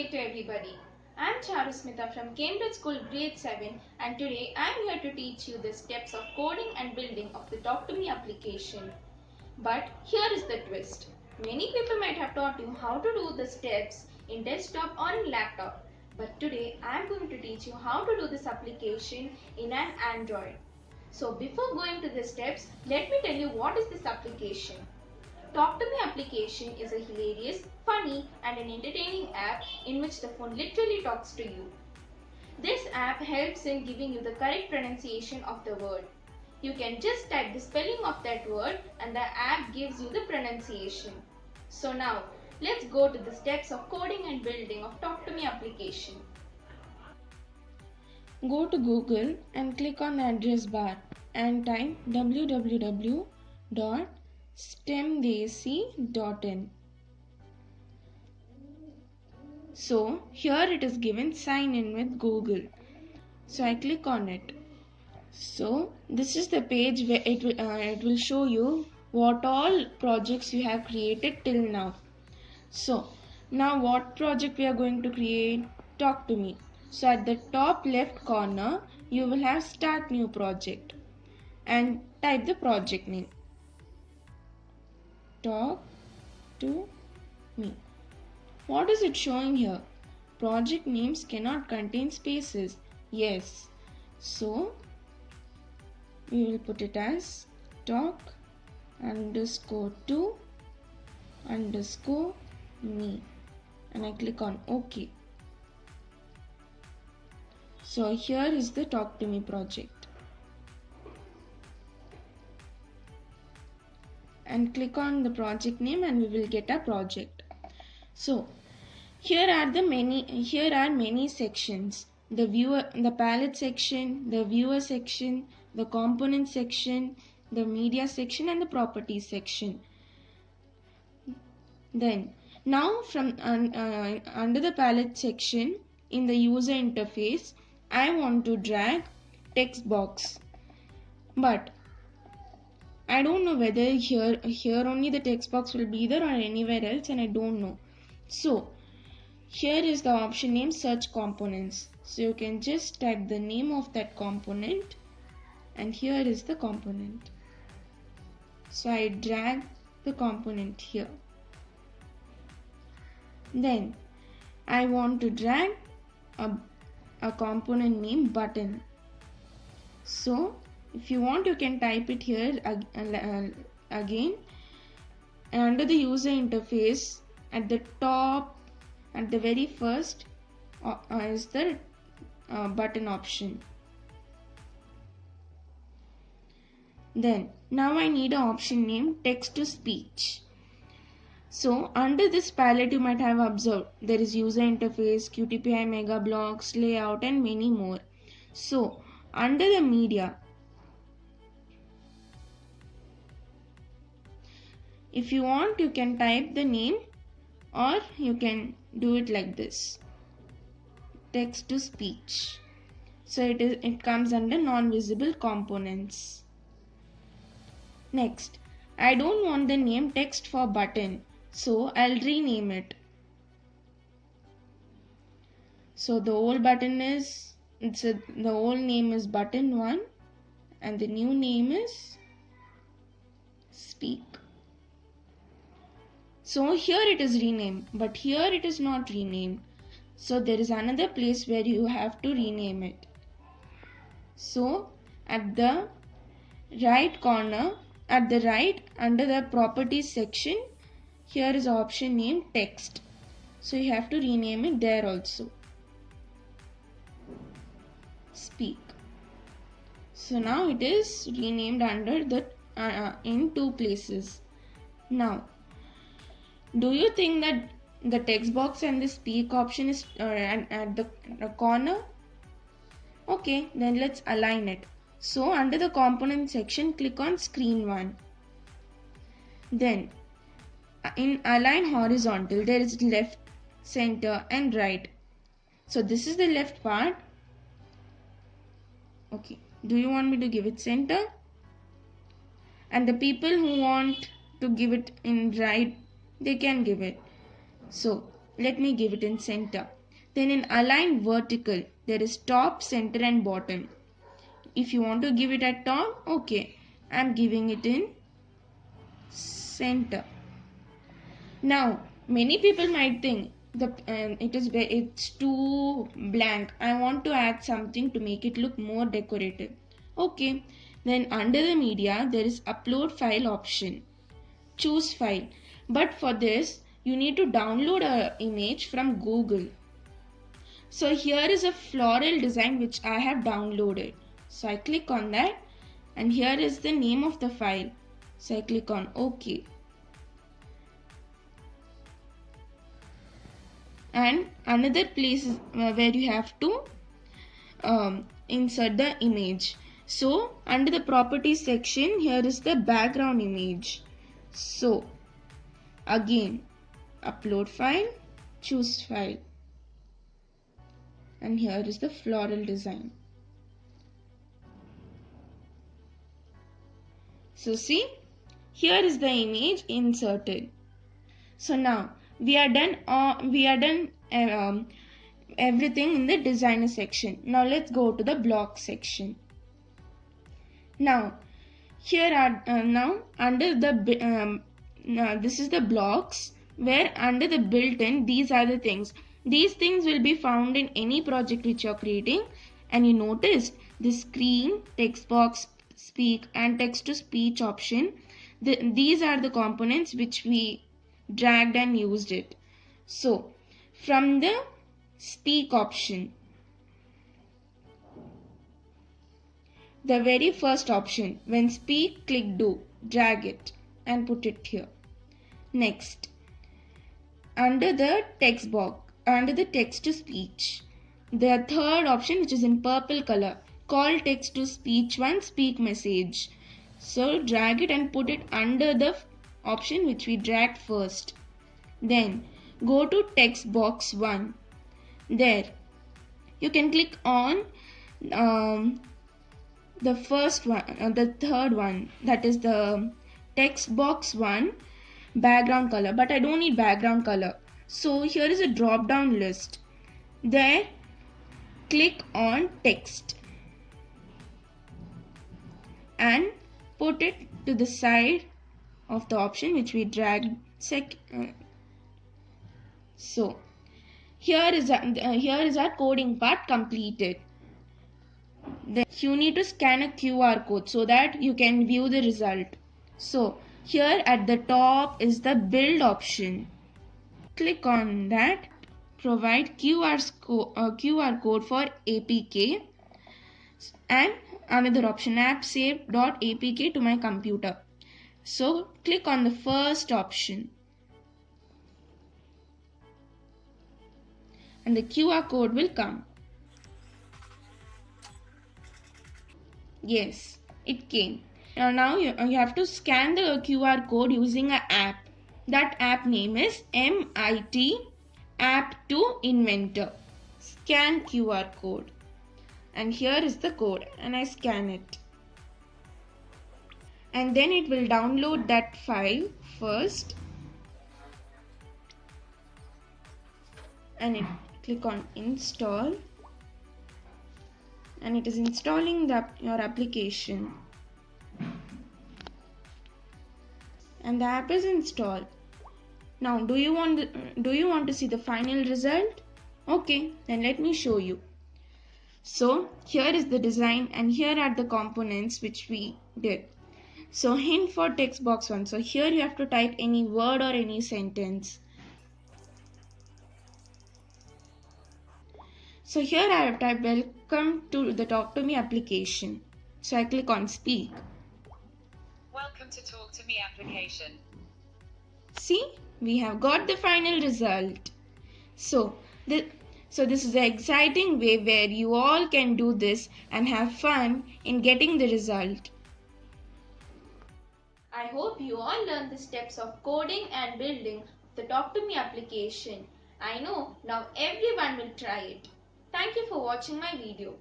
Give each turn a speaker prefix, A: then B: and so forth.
A: day to everybody. I'm Charusmita from Cambridge School Grade 7 and today I'm here to teach you the steps of coding and building of the Talk to Me application. But here is the twist. Many people might have taught you how to do the steps in desktop or in laptop. But today I'm going to teach you how to do this application in an Android. So before going to the steps, let me tell you what is this application. Talk to Me application is a hilarious, funny and an entertaining app in which the phone literally talks to you. This app helps in giving you the correct pronunciation of the word. You can just type the spelling of that word and the app gives you the pronunciation. So now, let's go to the steps of coding and building of Talk to Me application.
B: Go to Google and click on address bar and type www stemdesi.in. So here it is given sign in with Google. So I click on it. So this is the page where it will, uh, it will show you what all projects you have created till now. So now what project we are going to create? Talk to me. So at the top left corner you will have start new project and type the project name talk to me. What is it showing here? Project names cannot contain spaces. Yes. So, we will put it as talk underscore to underscore me and I click on OK. So here is the talk to me project. And click on the project name and we will get a project. So here are the many here are many sections. The viewer the palette section the viewer section the component section the media section and the properties section. Then now from uh, under the palette section in the user interface I want to drag text box. But I don't know whether here here only the text box will be there or anywhere else and I don't know. So here is the option name search components. So you can just type the name of that component and here is the component. So I drag the component here. Then I want to drag a, a component name button. So if you want you can type it here again. And under the user interface at the top at the very first uh, is the uh, button option. Then now I need an option name text to speech. So under this palette you might have observed there is user interface qtpi mega blocks layout and many more. So under the media if you want you can type the name or you can do it like this. Text to speech. So it is it comes under non-visible components. Next I don't want the name text for button. So I'll rename it. So the old button is it's a, the old name is button 1 and the new name is speak so here it is renamed, but here it is not renamed. So there is another place where you have to rename it. So at the right corner, at the right under the properties section, here is option name text. So you have to rename it there also. Speak. So now it is renamed under the uh, uh in two places. Now do you think that the text box and the speak option is uh, at the corner? Okay, then let's align it. So under the component section, click on screen 1. Then in align horizontal, there is left, center and right. So this is the left part. Okay, do you want me to give it center? And the people who want to give it in right they can give it so let me give it in center. Then in align vertical, there is top, center and bottom. If you want to give it at top, okay. I'm giving it in center. Now, many people might think the um, it is it's too blank. I want to add something to make it look more decorative. Okay, then under the media there is upload file option. Choose file. But for this, you need to download a image from Google. So here is a floral design which I have downloaded. So I click on that and here is the name of the file. So I click on OK. And another place uh, where you have to um, insert the image. So under the properties section, here is the background image. So again, upload file, choose file. And here is the floral design. So see, here is the image inserted. So now we are done. Uh, we are done um, everything in the designer section. Now let's go to the block section. Now here are uh, now under the um, now this is the blocks where under the built-in these are the things. These things will be found in any project which you are creating. And you noticed the screen, text box, speak and text to speech option. The, these are the components which we dragged and used it. So from the speak option the very first option when speak click do drag it and put it here. Next. Under the text box under the text to speech the third option which is in purple color call text to speech one speak message. So drag it and put it under the option which we dragged first. Then go to text box 1 there. You can click on um, the first one uh, the third one that is the text box 1 background color but I don't need background color. So here is a drop down list. There click on text and put it to the side of the option which we dragged sec uh, so here is a, uh, here is our coding part completed. Then you need to scan a QR code so that you can view the result so here at the top is the build option click on that provide QR, uh, QR code for APK and another option app save.apk to my computer. So click on the first option and the QR code will come. Yes, it came. Now, now you, uh, you have to scan the QR code using an app. That app name is MIT App to Inventor. Scan QR code. And here is the code and I scan it. And then it will download that file first. And it click on install. And it is installing the, your application and the app is installed now do you want do you want to see the final result okay then let me show you so here is the design and here are the components which we did. So hint for text box 1. So here you have to type any word or any sentence. So here I have typed welcome to the talk to me application. So I click on speak.
C: Welcome to talk to me application.
B: See, we have got the final result. So the so this is an exciting way where you all can do this and have fun in getting the result.
A: I hope you all learned the steps of coding and building the Talk to Me application. I know now everyone will try it. Thank you for watching my video.